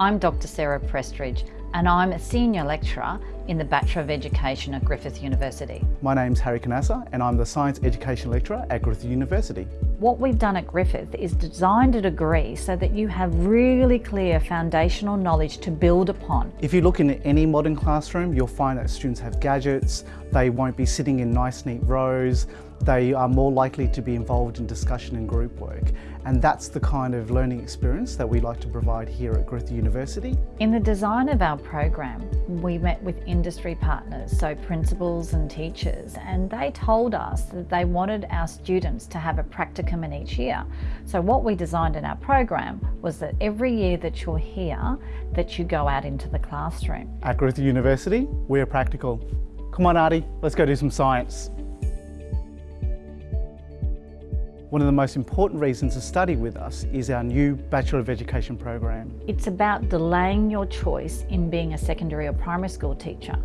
I'm Dr Sarah Prestridge and I'm a Senior Lecturer in the Bachelor of Education at Griffith University. My name's Harry Kanasa and I'm the Science Education Lecturer at Griffith University. What we've done at Griffith is designed a degree so that you have really clear foundational knowledge to build upon. If you look in any modern classroom, you'll find that students have gadgets, they won't be sitting in nice neat rows, they are more likely to be involved in discussion and group work. And that's the kind of learning experience that we like to provide here at Griffith University. In the design of our program, we met with industry partners, so principals and teachers, and they told us that they wanted our students to have a practicum in each year. So what we designed in our program was that every year that you're here, that you go out into the classroom. At Griffith University, we're practical. Come on, Artie, let's go do some science. One of the most important reasons to study with us is our new Bachelor of Education program. It's about delaying your choice in being a secondary or primary school teacher.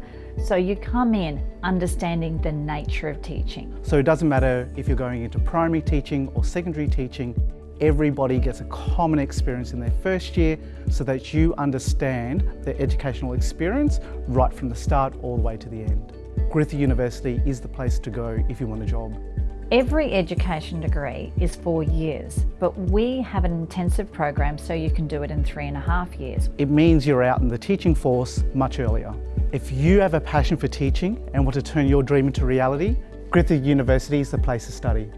So you come in understanding the nature of teaching. So it doesn't matter if you're going into primary teaching or secondary teaching, everybody gets a common experience in their first year so that you understand the educational experience right from the start all the way to the end. Griffith University is the place to go if you want a job. Every education degree is four years, but we have an intensive program so you can do it in three and a half years. It means you're out in the teaching force much earlier. If you have a passion for teaching and want to turn your dream into reality, Griffith University is the place to study.